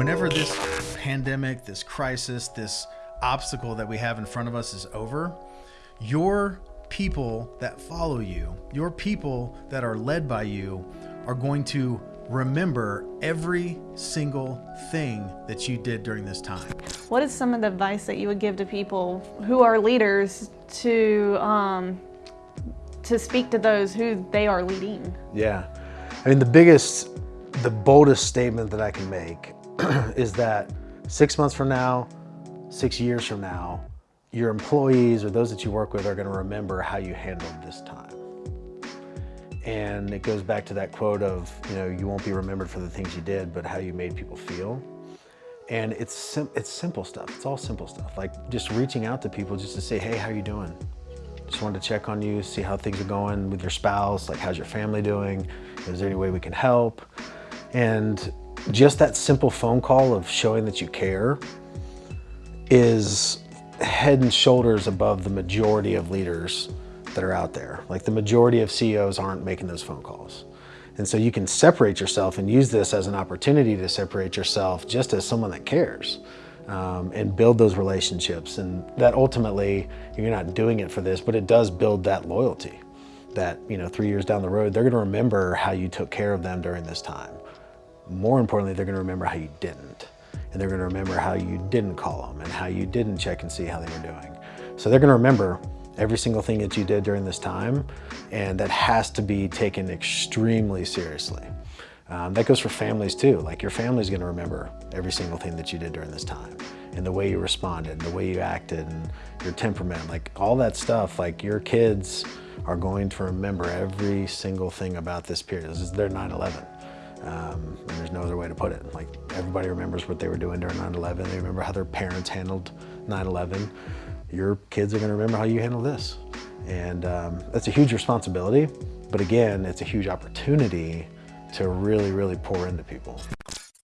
whenever this pandemic, this crisis, this obstacle that we have in front of us is over, your people that follow you, your people that are led by you, are going to remember every single thing that you did during this time. What is some of the advice that you would give to people who are leaders to um, to speak to those who they are leading? Yeah, I mean the biggest, the boldest statement that I can make is that six months from now, six years from now, your employees or those that you work with are going to remember how you handled this time. And it goes back to that quote of, you know, you won't be remembered for the things you did, but how you made people feel. And it's, sim it's simple stuff. It's all simple stuff. Like just reaching out to people just to say, hey, how you doing? Just wanted to check on you, see how things are going with your spouse. Like, how's your family doing? Is there any way we can help? And just that simple phone call of showing that you care is head and shoulders above the majority of leaders that are out there. Like the majority of CEOs aren't making those phone calls. And so you can separate yourself and use this as an opportunity to separate yourself just as someone that cares um, and build those relationships. And that ultimately, you're not doing it for this, but it does build that loyalty that, you know, three years down the road, they're gonna remember how you took care of them during this time. More importantly, they're gonna remember how you didn't. And they're gonna remember how you didn't call them and how you didn't check and see how they were doing. So they're gonna remember every single thing that you did during this time, and that has to be taken extremely seriously. Um, that goes for families too. Like your family's gonna remember every single thing that you did during this time and the way you responded, and the way you acted, and your temperament, like all that stuff, like your kids are going to remember every single thing about this period. This is their 9-11. Um, and there's no other way to put it. Like everybody remembers what they were doing during 9-11. They remember how their parents handled 9-11. Your kids are gonna remember how you handle this. And um, that's a huge responsibility, but again, it's a huge opportunity to really, really pour into people.